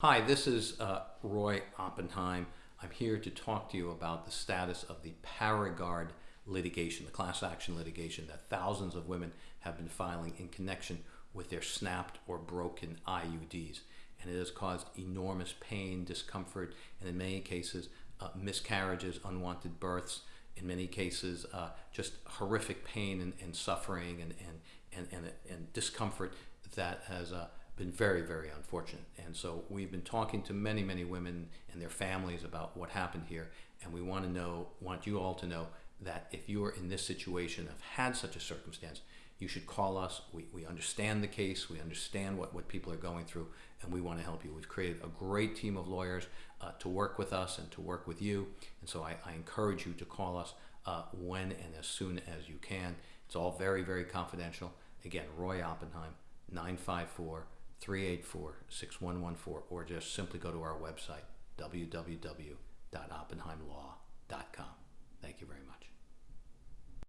Hi, this is uh, Roy Oppenheim. I'm here to talk to you about the status of the Paragard litigation, the class action litigation that thousands of women have been filing in connection with their snapped or broken IUDs. And it has caused enormous pain, discomfort, and in many cases, uh, miscarriages, unwanted births, in many cases, uh, just horrific pain and, and suffering and, and, and, and, and discomfort that has uh, been very, very unfortunate. And so we've been talking to many, many women and their families about what happened here. And we want to know, want you all to know that if you are in this situation, have had such a circumstance, you should call us. We, we understand the case. We understand what, what people are going through, and we want to help you. We've created a great team of lawyers uh, to work with us and to work with you. And so I, I encourage you to call us uh, when and as soon as you can. It's all very, very confidential. Again, Roy Oppenheim, 954 384 6114, or just simply go to our website, www.oppenheimlaw.com.